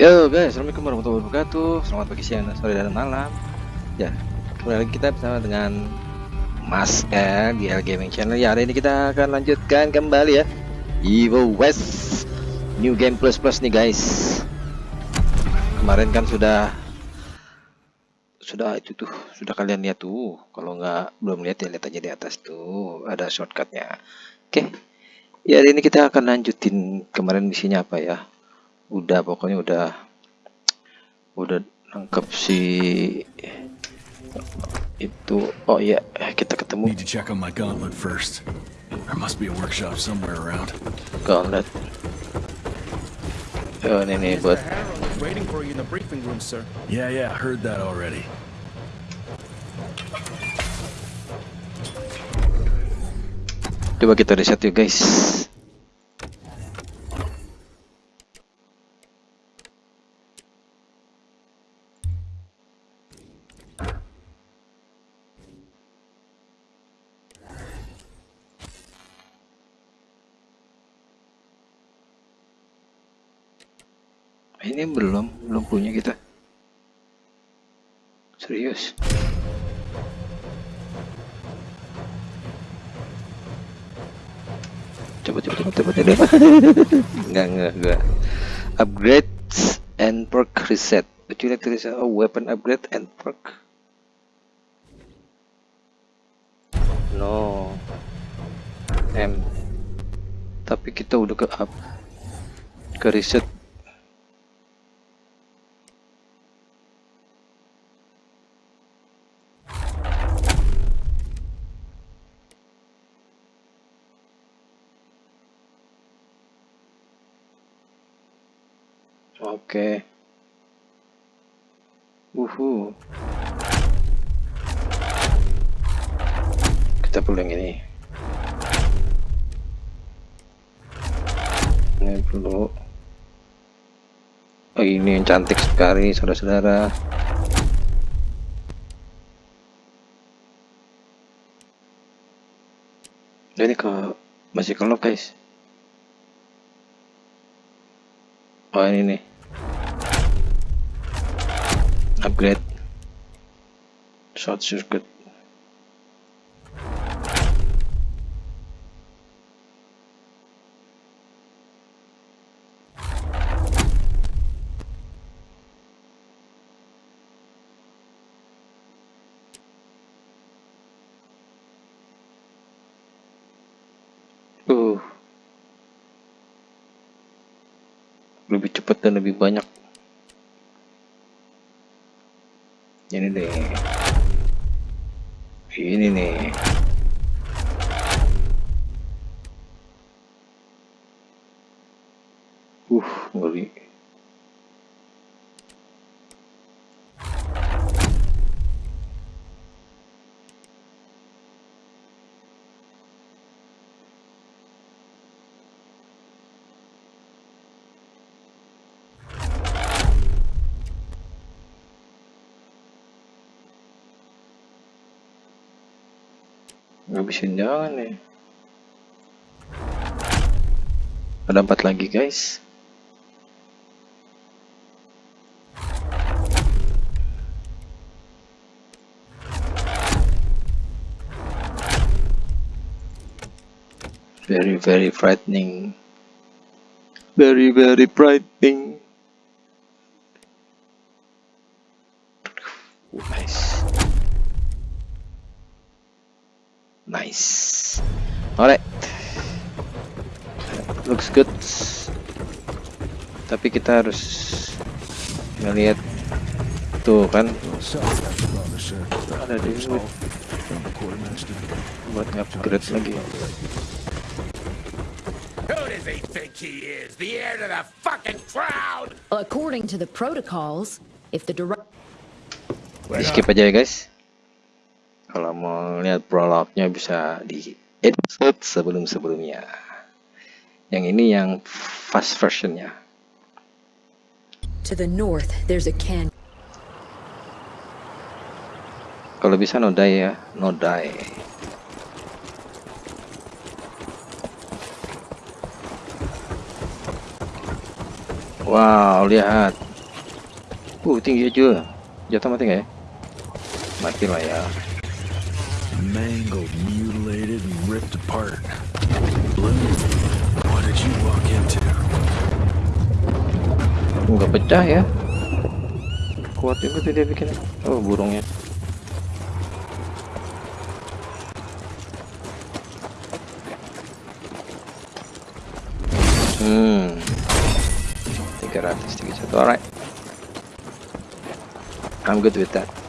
Yo guys, assalamualaikum warahmatullahi wabarakatuh. Selamat pagi, siang, sore dan malam. Ya, kembali lagi kita bersama dengan Mas L di L Gaming Channel. Ya, hari ini kita akan lanjutkan kembali ya. Evil West New Game Plus Plus nih guys. Kemarin kan sudah sudah itu tuh sudah kalian lihat tuh. Kalau nggak belum lihat ya lihat aja di atas tuh ada shortcutnya. Oke. Ya hari ini kita akan lanjutin kemarin misinya apa ya udah pokoknya udah udah nangkep si itu oh ya kita ketemu Need to check on my gauntlet first. There must be a workshop somewhere around. gauntlet oh ini nih buat waiting for you in the briefing room, sir. Yeah, yeah, heard that already. coba kita reset yuk guys ini belum belum punya kita. Serius? Coba coba coba coba coba. Enggak enggak enggak upgrades and perk reset. Would you like oh weapon upgrade and perk. No. M. Tapi kita udah ke up ke reset Oke. Uhu. Kita perlu yang ini. Ini perlu. Oh, ini yang cantik sekali, saudara-saudara. Ini ke masih ke lock, guys. Oh, ini nih. Upgrade. Short circuit ngabisin jangan nih ada empat lagi guys. Very very frightening. Very very frightening Oh, nice Nice. Alright. Looks good. Tapi kita harus ngelihat tuh kan ada di buat upgrade lagi. Who does he think he is? The heir to the fucking crown? According to the protocols, if the direct Di skip aja ya guys. Kalau mau lihat prolognya bisa di episode sebelum-sebelumnya. Yang ini yang fast versionnya. to the north, there's a can. Kalau bisa nodai ya, nodai. Wow, lihat. Uh, tinggi aja. Jatuh mati nggak ya? Mati lah ya. Mangled, mutilated, and ripped apart. Blue, what did you walk into? Nggak pecah ya? Kuat juga tuh dia bikin. Oh, burungnya. Hmm. 331. Alright. I'm good with that.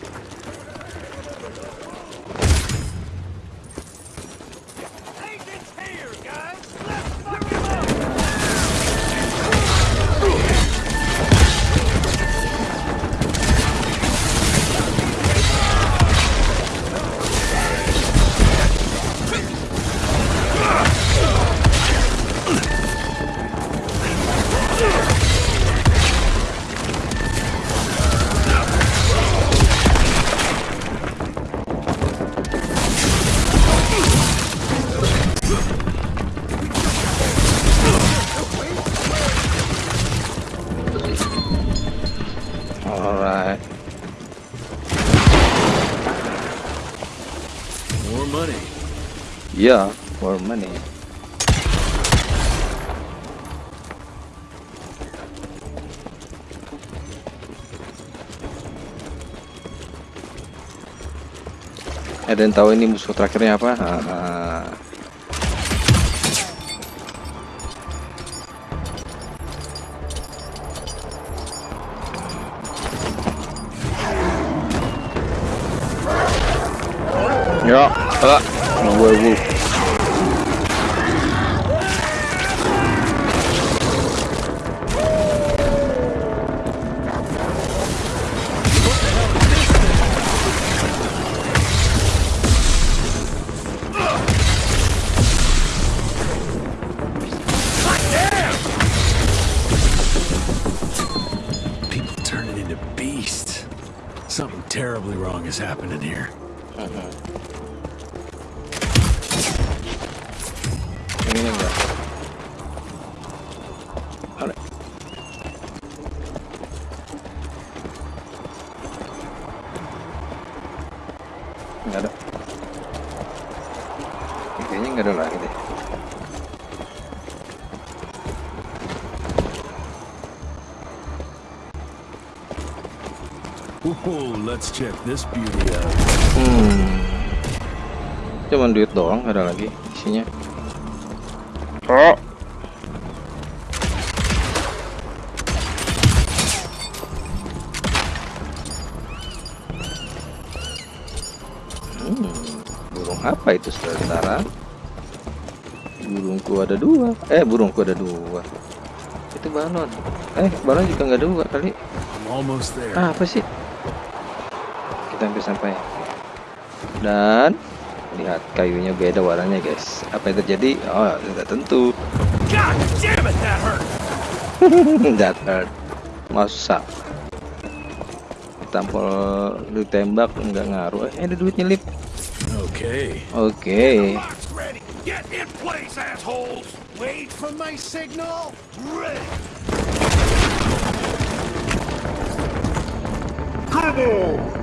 Ada yang tahu ini musuh terakhirnya apa? Ah, Ya, ah, Whoa, let's check this beauty out. Hmm. Cuman duit doang, ada lagi isinya. Oh. Hmm, burung apa itu saudara? Burungku ada dua. Eh, burungku ada dua. Itu balon. Eh, balon juga nggak dua kali. I'm almost there. Ah, apa sih? Kita hampir sampai. Dan lihat kayunya beda warnanya, guys. Apa yang terjadi? Oh, tidak tentu. God damn it, that hurt! That hurt. Masa tampol ditembak nggak ngaruh. Eh, ada duit nyelip. Okay. Oke. Lock's ready. Get in place, assholes! Wait for my signal. Ready. Come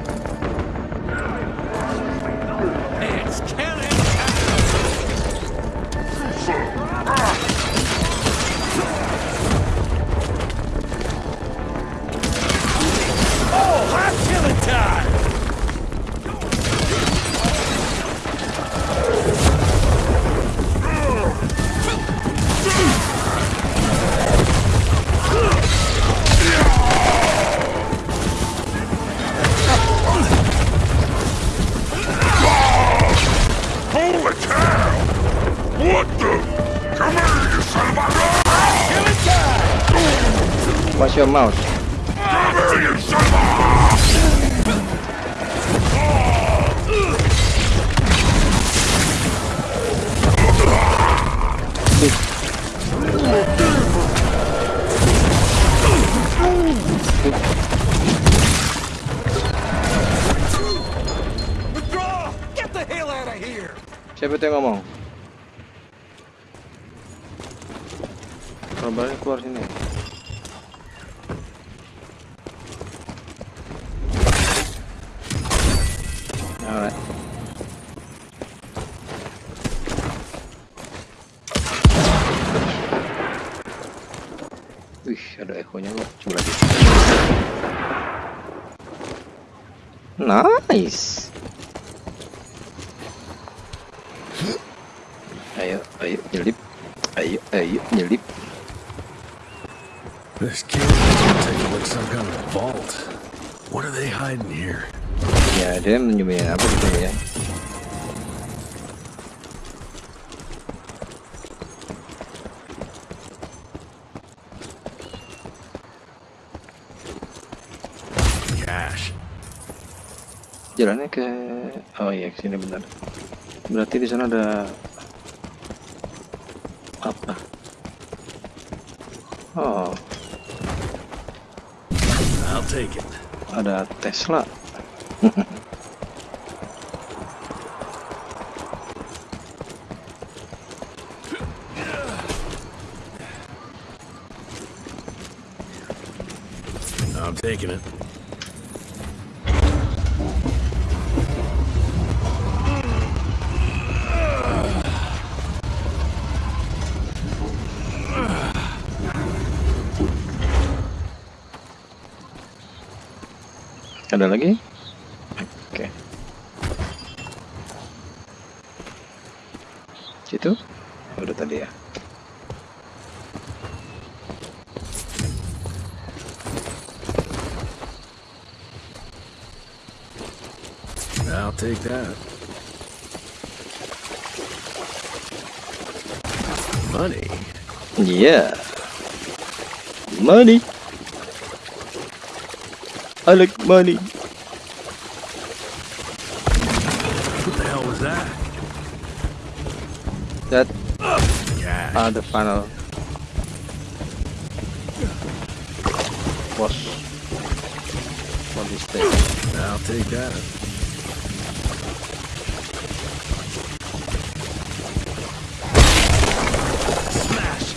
mouse? Come here, you son of a... Withdraw! Get the hell out echonya kok. Coba lagi. Nice. Ayo, ayo nyelip. Ayo, ayo nyelip. This cave looks like some kind of vault. What are they hiding here? Ya, dia menyembunyikan apa gitu ya? Jalannya ke Oh iya, ke sini benar. Berarti di sana ada apa? Oh, I'll take it. ada Tesla. I'm taking it. Lagi? Oke. Situ? Oh, udah tadi ya. I'll take that. Money. Yeah. Money. I like money. uh, the final What? for this thing. I'll take that. Smash.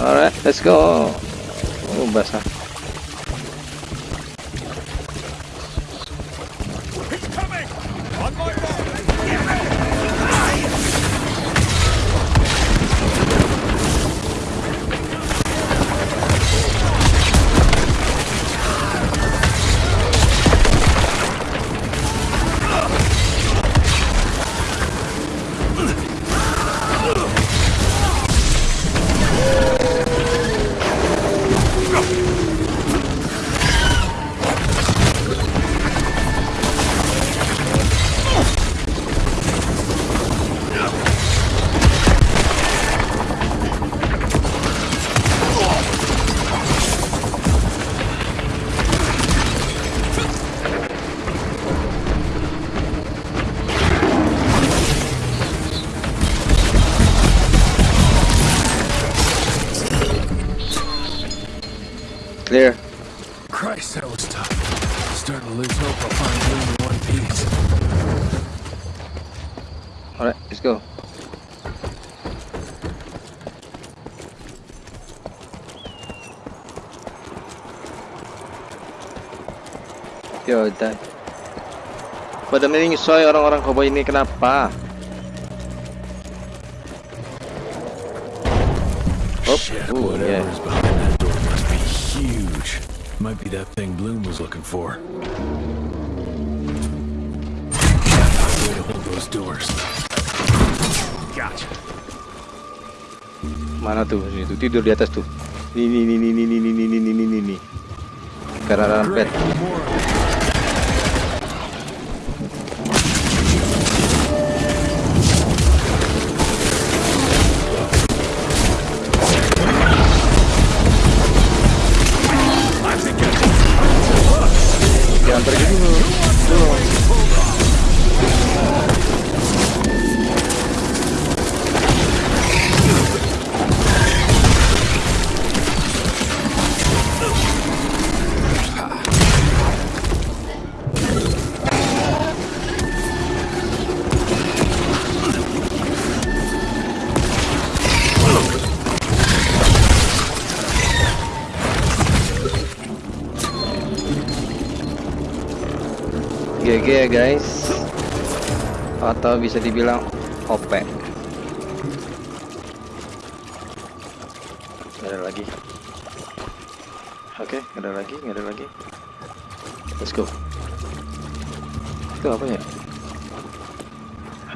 All right, let's go. Oh, basa. Alright, let's go. Yaudah. Pada menyusui orang-orang koboi ini kenapa? Oh, Shit, ooh, whatever yeah. is behind that door must be huge. Might be that thing Bloom was looking for. Way to hold those doors. Mana tuh? Ini tuh tidur di atas tuh. Ini ini ini ini ini ini ini ini ini ini. Kararan atau bisa dibilang OP. Nggak ada lagi. Oke okay, ada lagi nggak ada lagi. Let's go. Itu apa ya?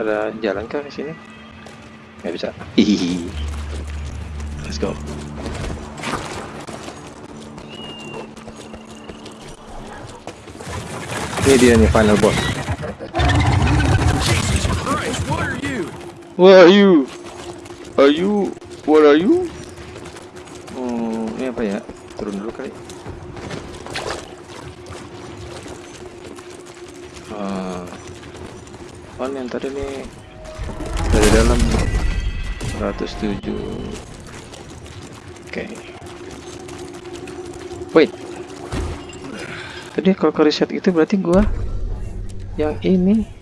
Ada jalan kah ke sini? Nggak bisa. Hihihi. Let's go. Ini dia nih final boss. What are you? Are you? What are you? Oh, ini apa ya? Turun dulu kali. Ah, oh yang tadi nih dari dalam 107. Oke. Wait. Tadi kalau ke reset itu berarti gua yang ini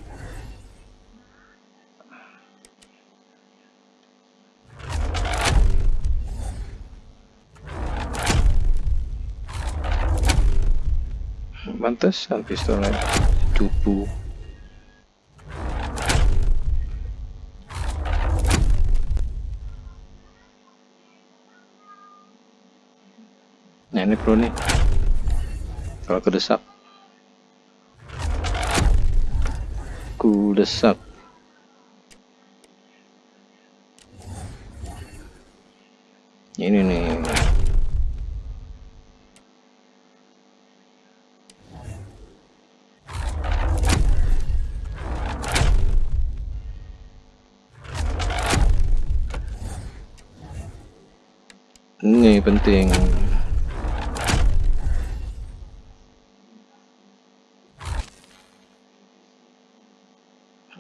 Pantesan pistolnya cupu. Nah ini pro nih. Kalau kedesak. Ku desak. Ini nih. Penting.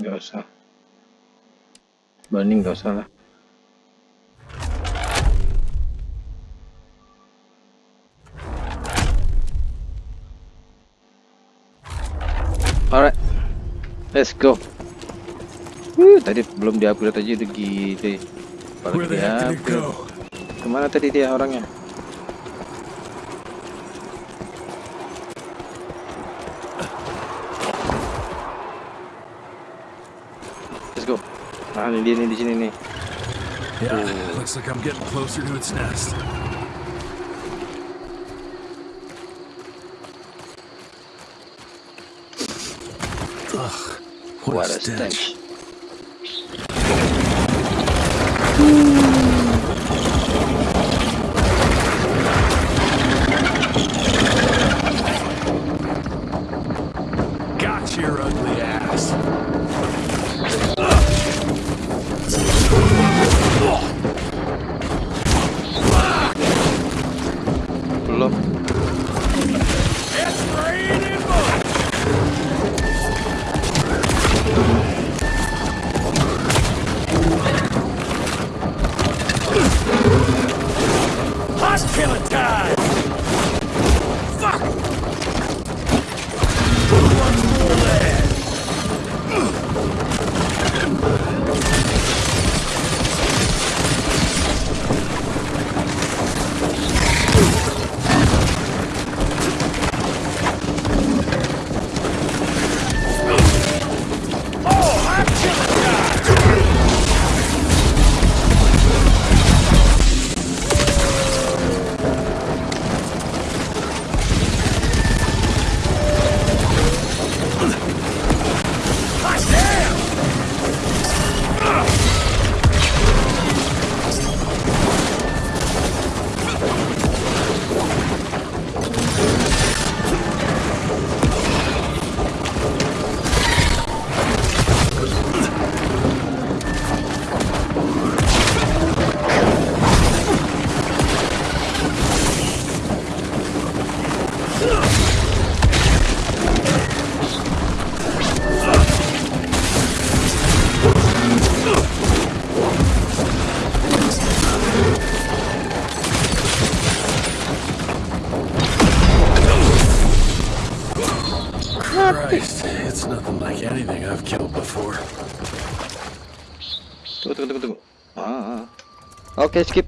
Gak usah. Banding gak usah lah. Alright, let's go. Wuh, tadi belum di-upgrade aja udah it di-upgrade. Ke mana tadi dia orangnya? Let's go. Nah, ini dia nih di sini nih. Yeah, looks like I'm getting closer to its nest. Ugh, what, What a stench. stench. Okay, skip.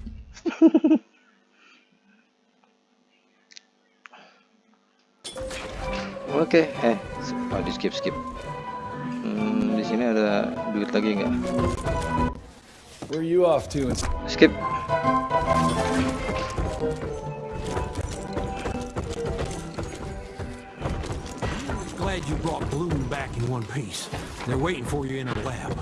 Oke, okay. eh, oh, di skip skip. Hmm, di sini ada duit lagi nggak? Where you off to? Skip. Glad you brought Bloom back in one piece. They're waiting for you in the lab.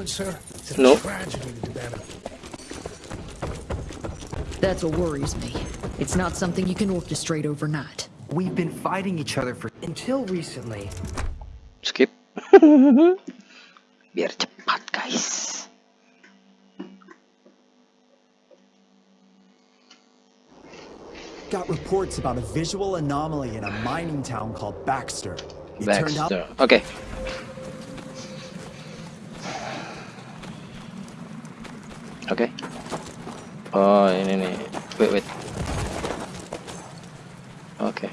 Moment, sir? It's a No. tragedy to develop. That's what worries me. It's not something you can orchestrate overnight. We've been fighting each other for until recently. Skip. Biar cepat, guys. Got reports about a visual anomaly in a mining town called Baxter. It turned out Baxter. Oke. Oke. Oh, ini nih. Wait, wait. Oke.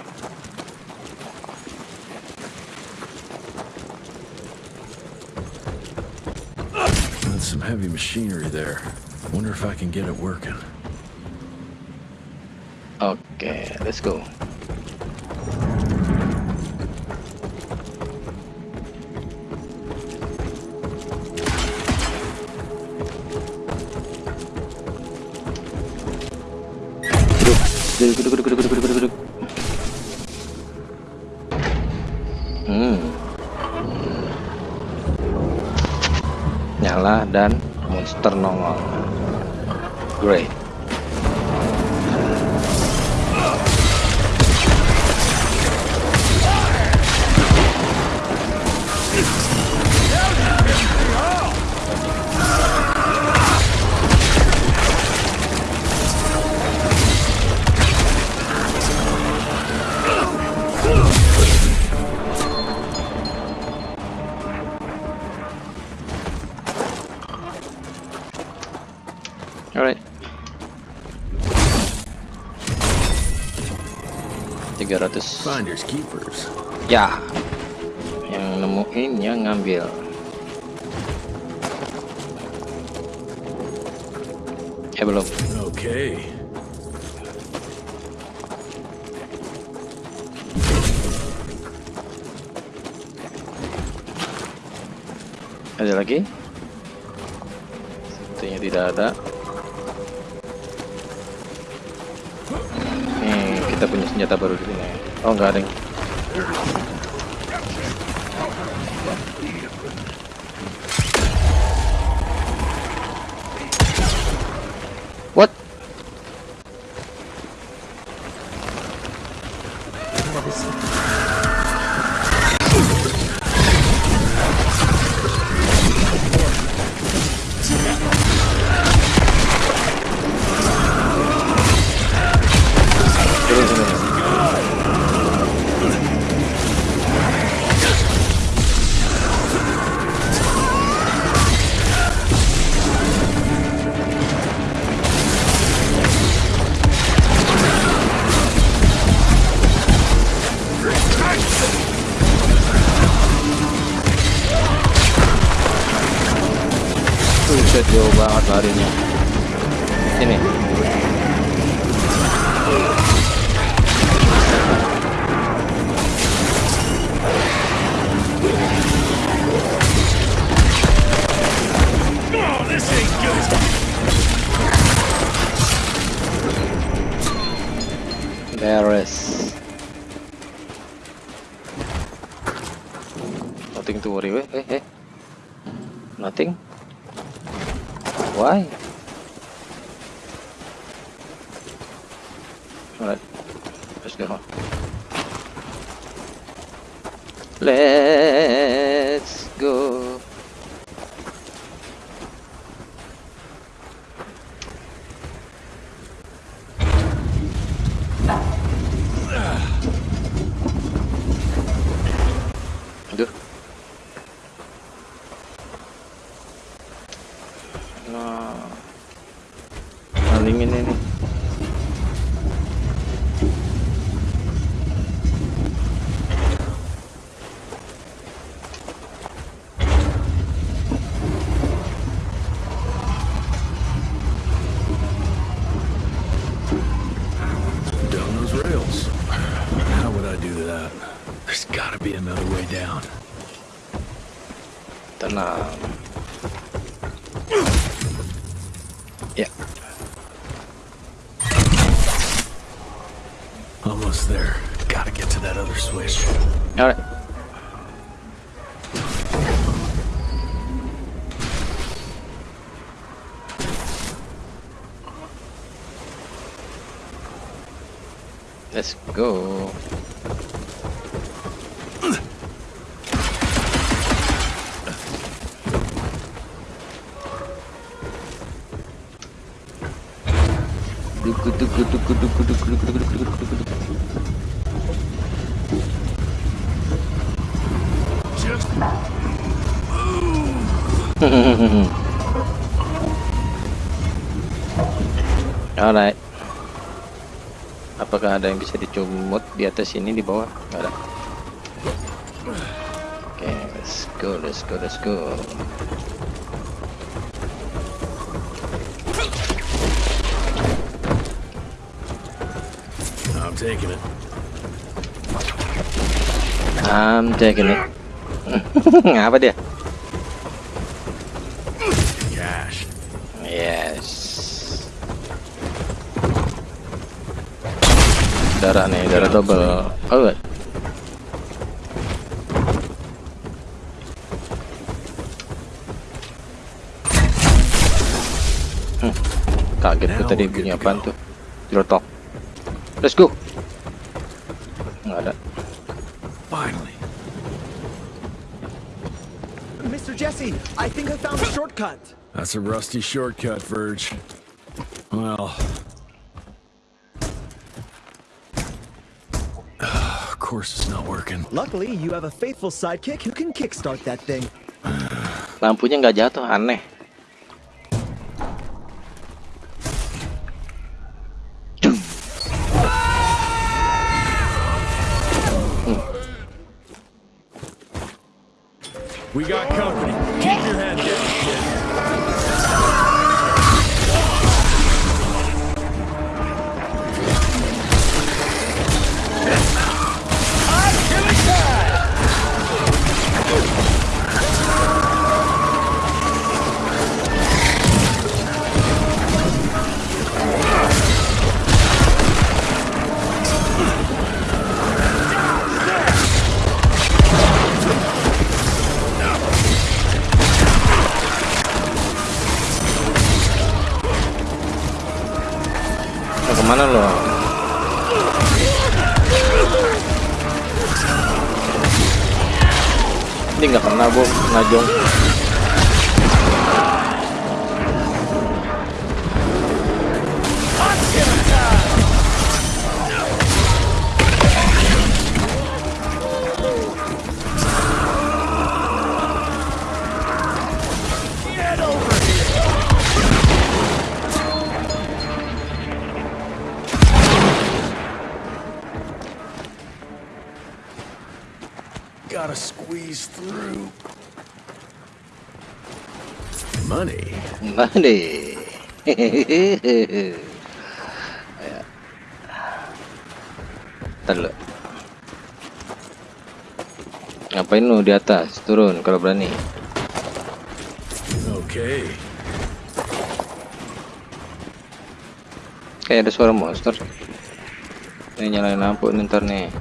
That's some heavy machinery there. Wonder if I can get it working. Okay, let's go. Monster nongol. Great. Finders keepers. Ya. Yang nemuin yang ngambil. Eh belum. Okay. Ada lagi? Sepertinya tidak ada sini Oh nggak ada yang What? nah Apakah ada yang bisa dicumut di atas ini di bawah? Nggak ada. Oke, let's go, let's go, let's go. I'm taking it. I'm taking it. Apa dia? Gue tadi bunyi apaan tuh? Jerotok. Let's go. Nggak ada. Finally. Mr. Jesse, I think I found a shortcut. That's a rusty shortcut, Verge. Well. Ah, of course it's not working. Luckily, you have a faithful sidekick who can kickstart that thing. Lampunya nggak jatuh, aneh. We got. Ya. Ntar. Ngapain lu di atas? Turun kalau berani. Okay. Kayak ada suara monster. Ini nyalain lampu nih, ntar nih.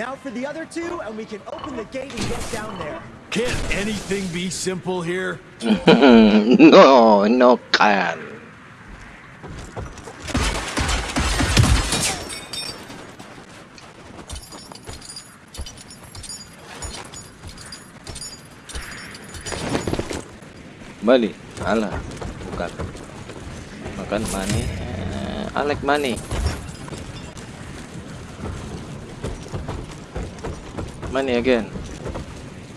Now for the other two, and we can open the gate and get down there. Can't anything be simple here? no, no kan. Bali, alah, bukan. Makan money, eh, Alek money. Money again.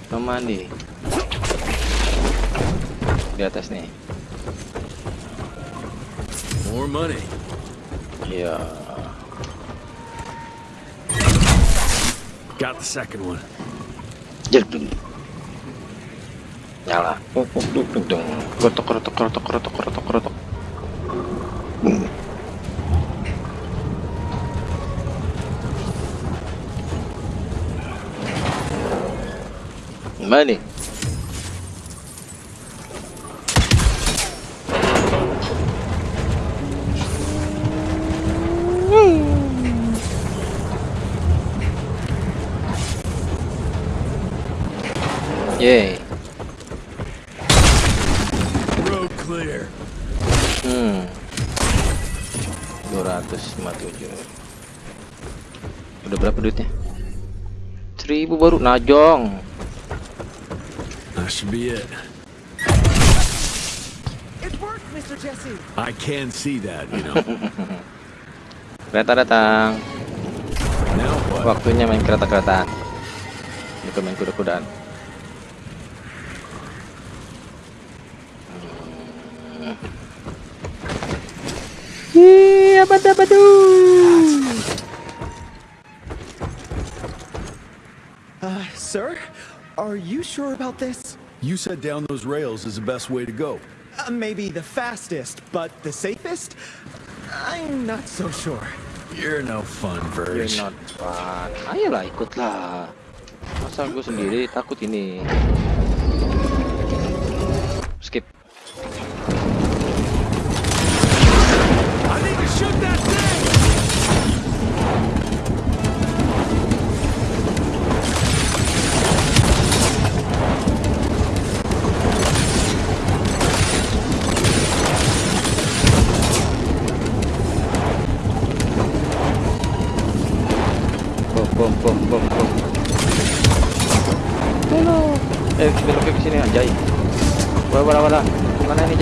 No money. Di atas nih. More money. ya Yeah. Got the second one. Jek. Nyala. Duk duk duk Mana nih? Yeay. Road clear. Hmm. 257. Udah berapa duitnya? 1000 baru najong. Mr. Jesse. I can see that, you know. Kereta datang. now what? Waktunya main kereta-keretaan. Bukan main kuda-kudaan. Iya, apa Uh, sir, are you sure about this? You said down those rails is the best way to go. Uh, maybe the fastest, but the safest? I'm not so sure. You're no fun, version. You're not fun. Ayolah ikutlah. Masa gue sendiri takut ini. Skip. I need to shoot that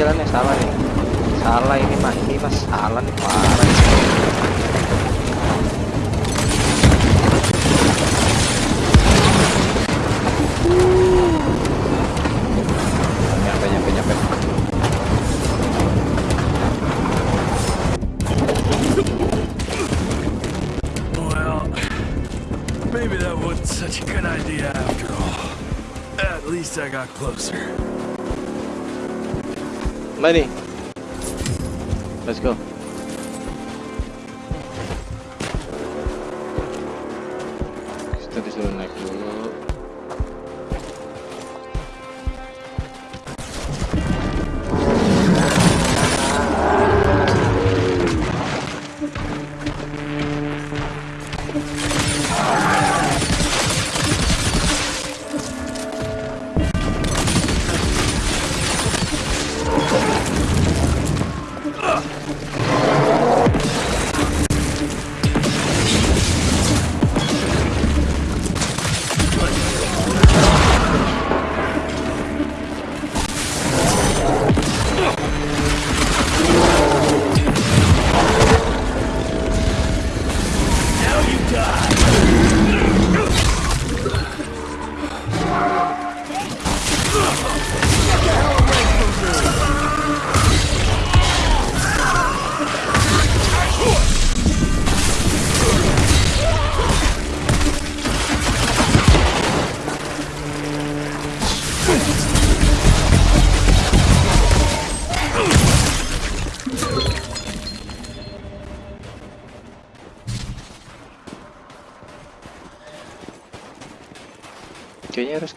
jalannya salah nih. Salah ini mah ini mas salah nih parah. Nyampe nyampe nyampe. Well, maybe that wasn't such a good idea after all. At least I got closer. Money. Let's go.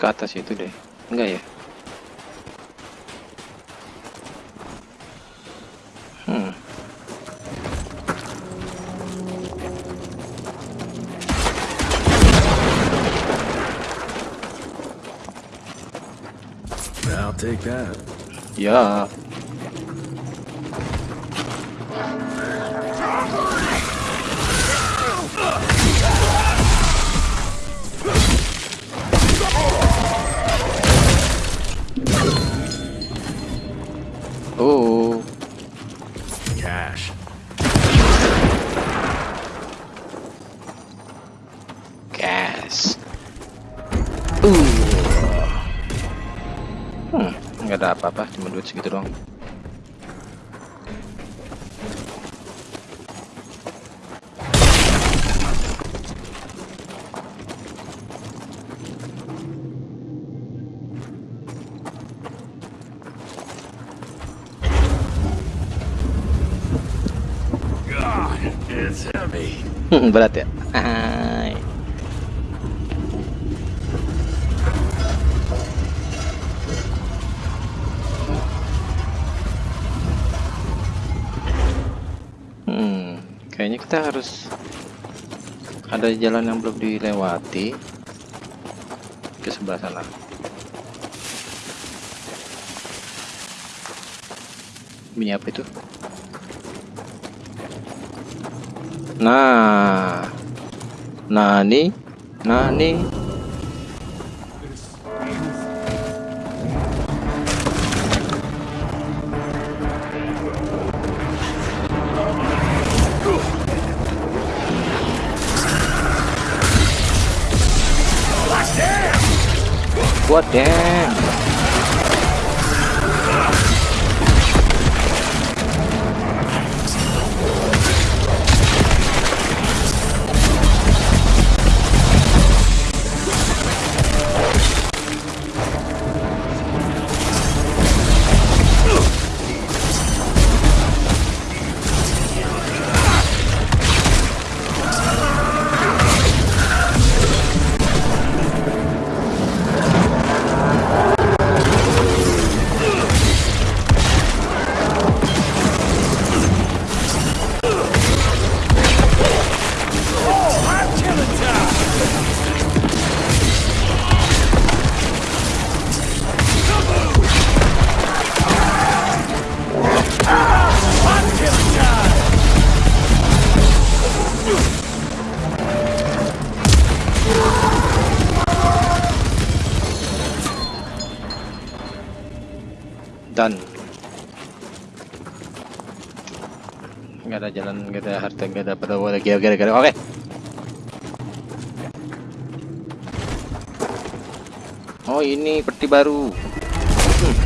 Ke atas itu deh. Enggak ya? Hmm. I'll take that. Ya. Nggak ada apa-apa, cuma duit segitu doang. God, it's heavy. Berat ya? Kita harus ada jalan yang belum dilewati. Ke sebelah sana. Bunyi apa itu? Nah. Nah nih. Nah nih ada harta, nggak ada pada lagi, oke, oke, oke. Oh ini peti baru. Hmm.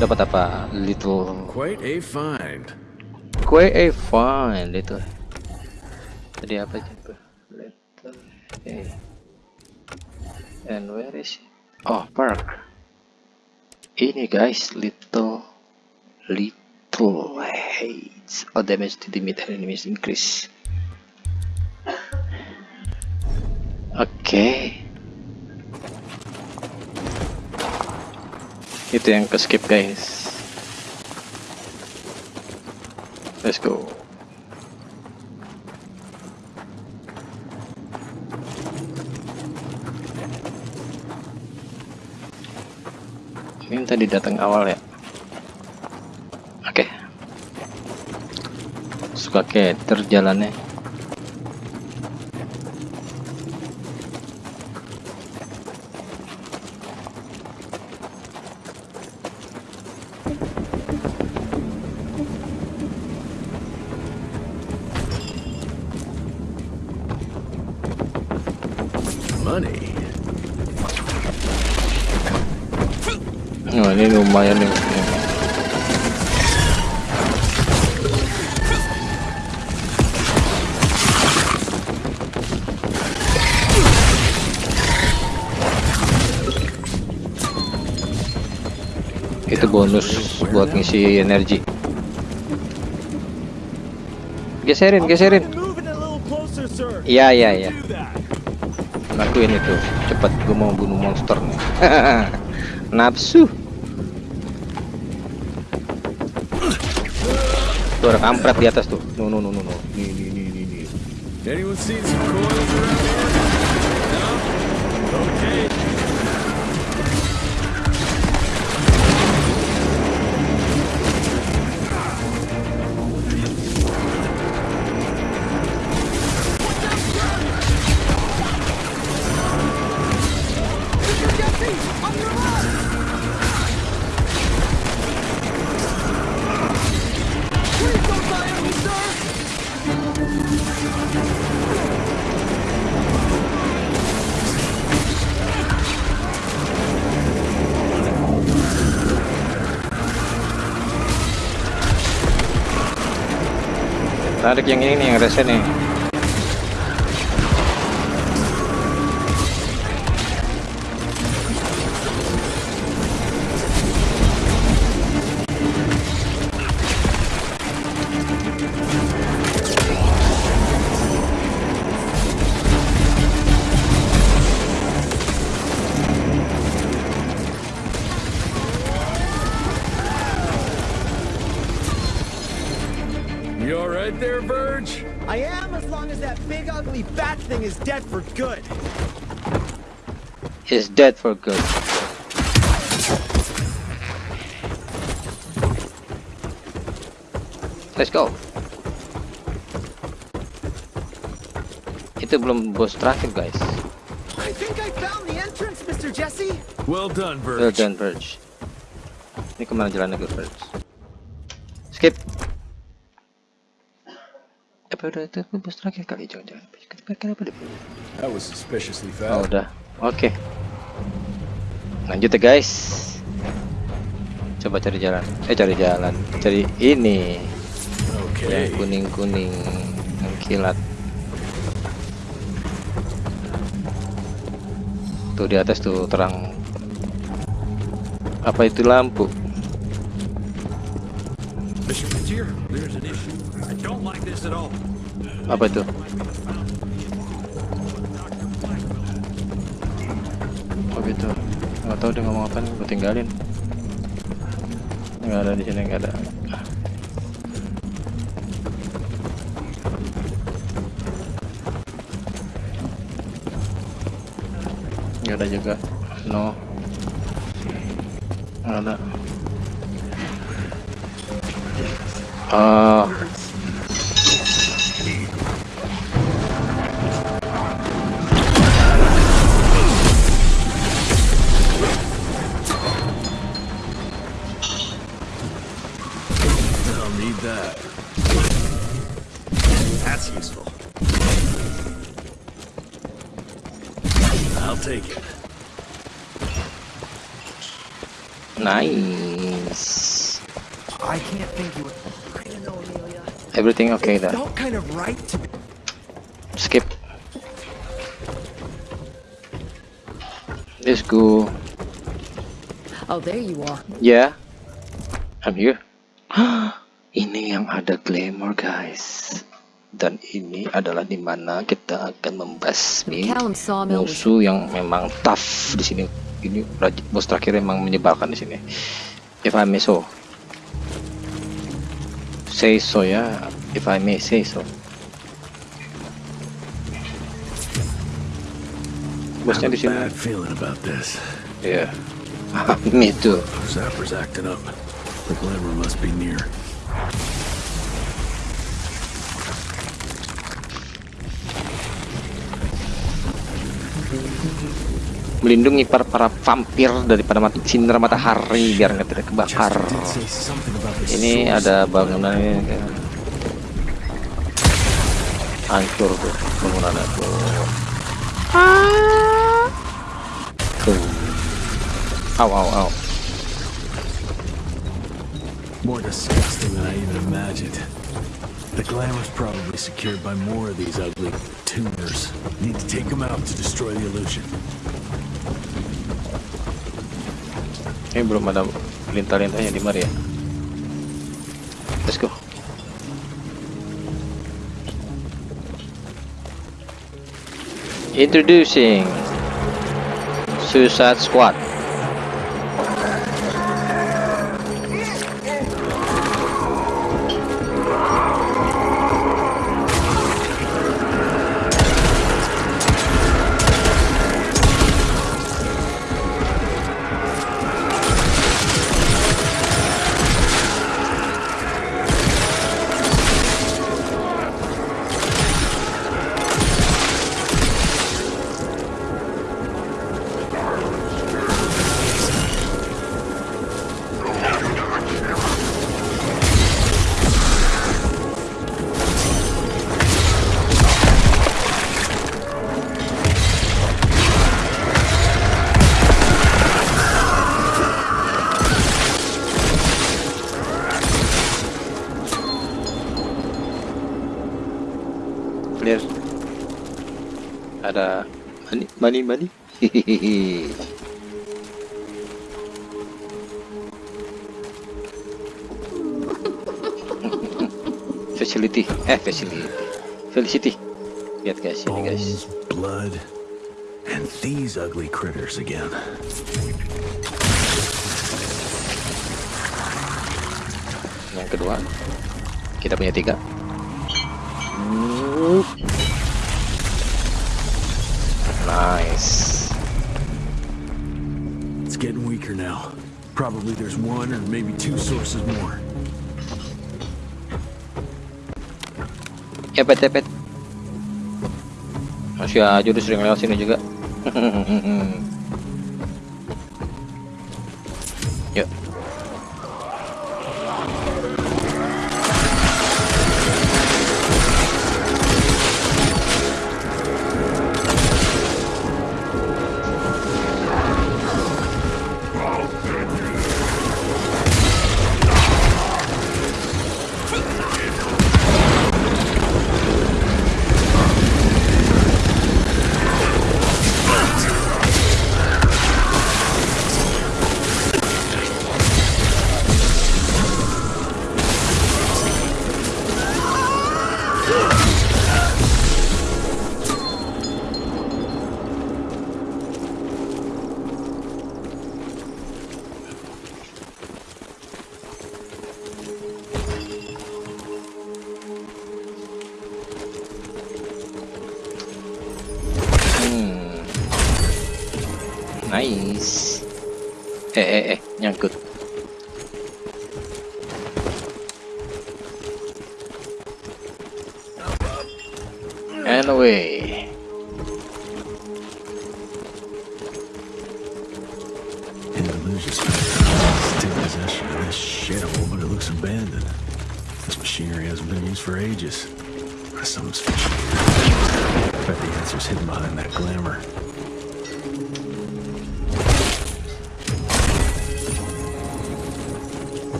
Dapat apa? Little Quite a find. Kue a find itu. Tadi apa coba? Little. And where is it? Oh park. Ini guys, little little hates. Oh damage to the mid enemies increase. Oke. Itu yang ke skip guys. Let's go. Ini tadi datang awal ya. Suka kayak terjalannya. Itu bonus buat ngisi energi. Geserin, geserin. Iya, iya, iya. Lakuin itu. Cepat gue mau bunuh monster nih. Nafsu. Tuh ada kampret di atas tuh. No no no no no. Nih nih nih nih Tarik yang ini nih yang resen nih. Dead for good. Let's go. Itu belum bos terakhir guys. I think I found the entrance, Mr. Jesse. Well done, Well Verge. done Verge. Ini ke mana jalannya ke Verge? Skip. Apa udah itu bos terakhir kali jangan-jangan. Kenapa? That was suspiciously Oh fast. udah. Oke. Lanjut ya guys. Coba cari jalan. Eh cari jalan. Cari ini. Okay. Yang kuning-kuning yang kilat. Tuh di atas tuh terang. Apa itu lampu? Mr. Frontier, Nggak tahu dia ngomong apa nih. Gue tinggalin. Nggak ada di sini nggak ada. Nggak ada juga. No. Nggak ada. Oh. Everything okay there. Felt kind of right to. Skip. Let's go. Oh, there you are. Yeah. I'm here. ini yang ada glamour guys. Dan ini adalah di mana kita akan membasmi musuh yang memang tough di sini. Ini bos terakhir memang menyebalkan di sini. If I may so. Say so ya. If I may say so. Bosnya di sini. bad feeling about this. Yeah. Me too. Zapper's acting up. The glamour must be near. Melindungi para para vampir daripada mat sinar matahari biar nggak tidak kebakar. Chester did say something about the Ini source. ada bangunan ini kayak hancur tuh bangunannya tuh. Tuh. Au au au. More disgusting than I even imagined. The glamour's probably secured by more of these ugly tumors. Need to take them out to destroy the illusion. Ini belum ada lintah-lintahnya di mari ya. Let's go. Introducing Suicide Squad. Money, money. Facility, eh facility, Felicity. Lihat guys, ini guys. Bones, blood, and these ugly critters again. Yang kedua, kita punya tiga. Nice. It's getting weaker now. Probably there's one or maybe two sources more. Cepet cepet. Masih aja udah sering lewat sini juga. Nice. Eh eh eh nyangkut.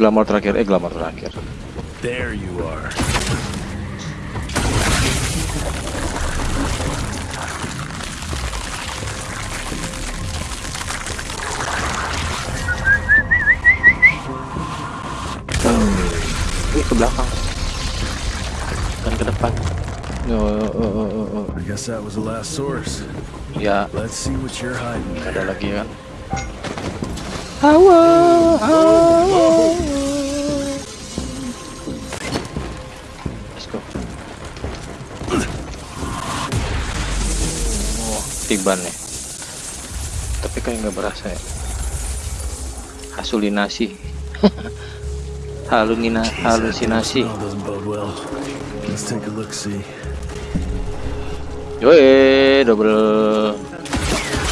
Glamour terakhir, eh glamour terakhir. There you are. Ini ke belakang. Dan ke depan. Oh, oh, oh, oh, oh. I guess that was the last source. Ya, Let's see what you're hiding. ada lagi kan. Hawa, hawa. Tiban nih. Tapi kayak nggak berasa ya. Hasulinasi. Halunina, halusinasi. Yoi, double.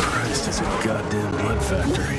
Christ, it's a goddamn blood factory.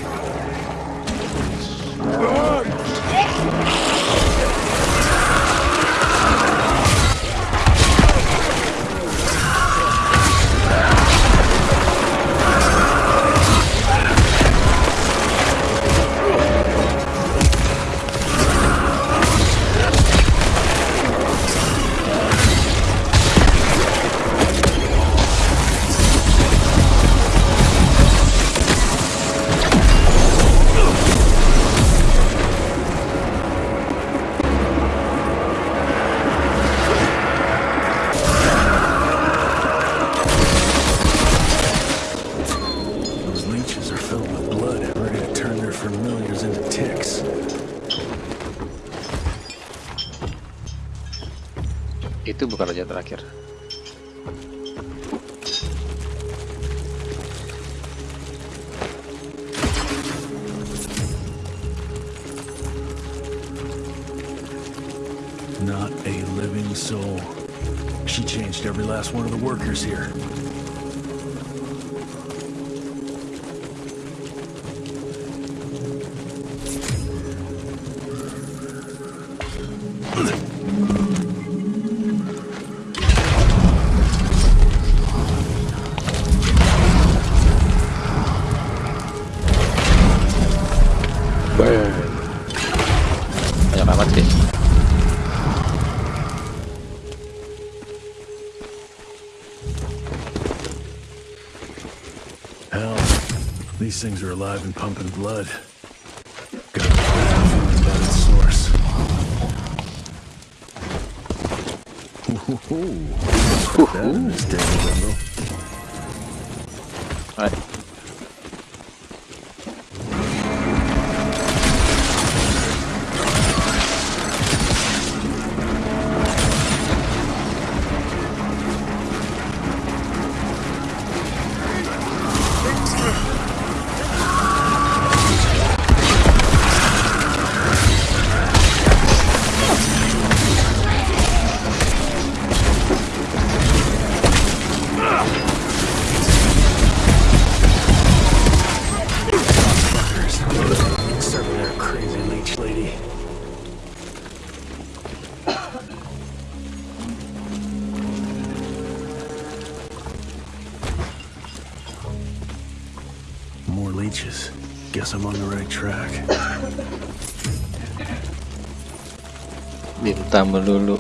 Not a living soul. She changed every last one of the workers here. alive and pumping blood. Got about its source. Ooh, that Wendell. melulu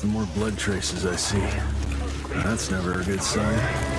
the more blood traces I see. That's never a good sign.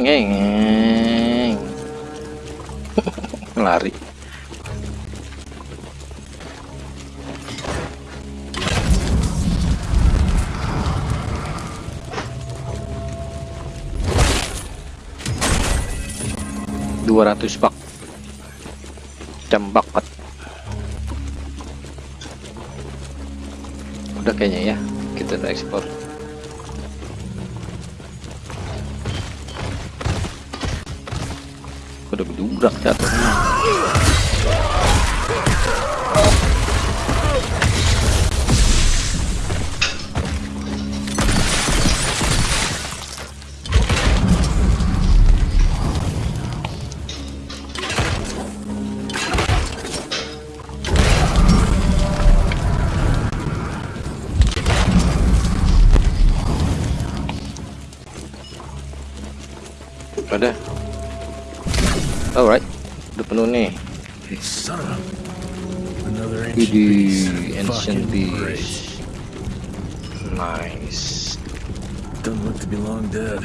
Nhen, nhen. Beast. nice Doesn't look to be long dead.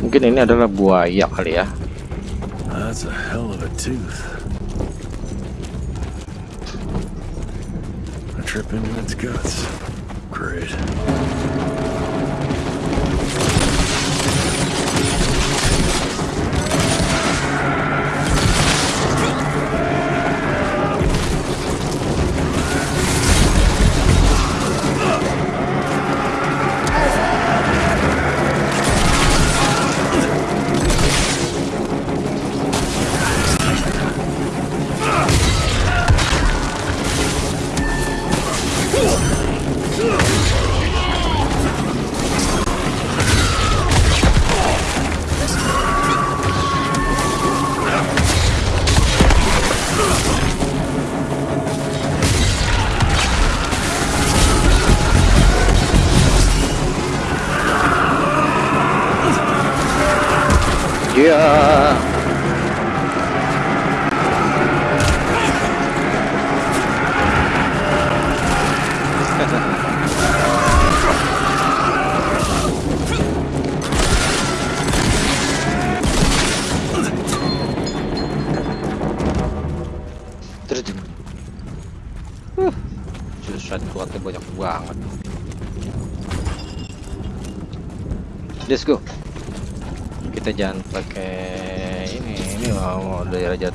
mungkin ini adalah buaya kali ya That's a hell of a tooth. I trip into its guts. Great.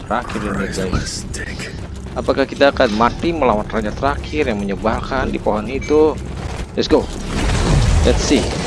Terakhir ini guys. apakah kita akan mati melawan raja terakhir yang menyebalkan di pohon itu? Let's go. Let's see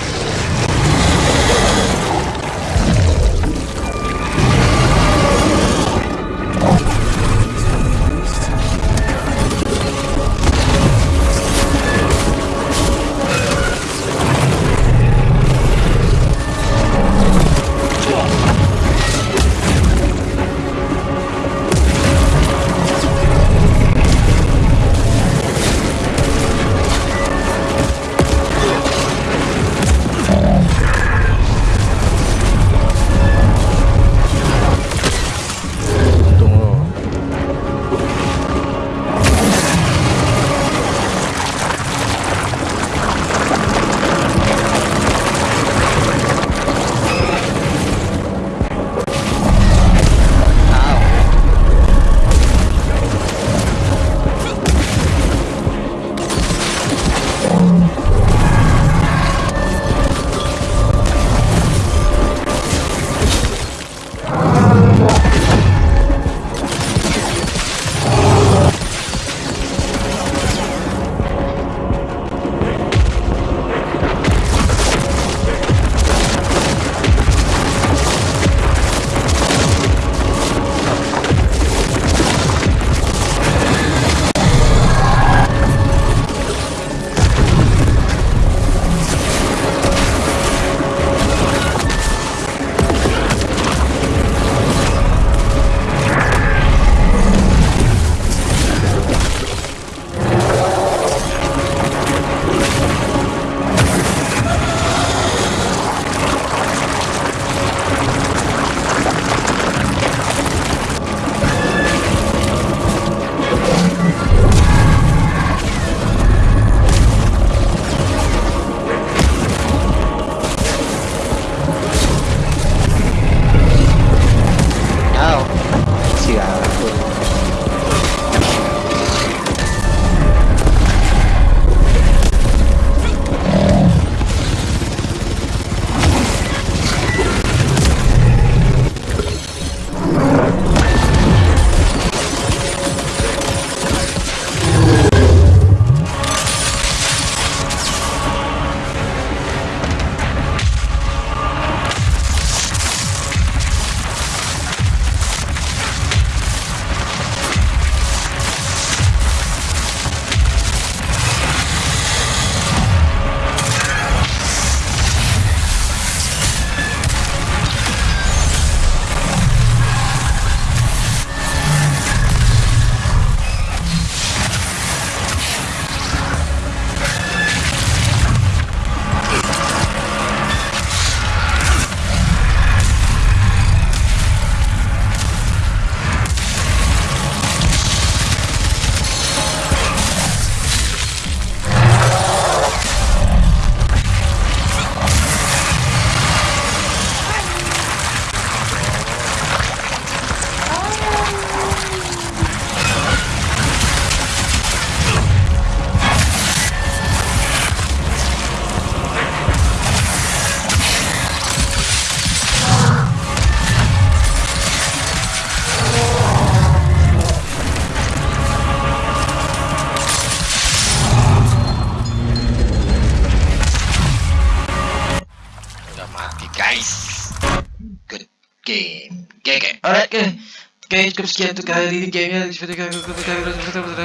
sekian untuk kali ini gamenya. Seperti kali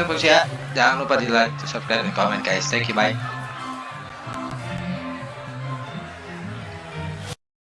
bagus ya. Jangan lupa di like, subscribe, dan komen guys. Thank you, bye.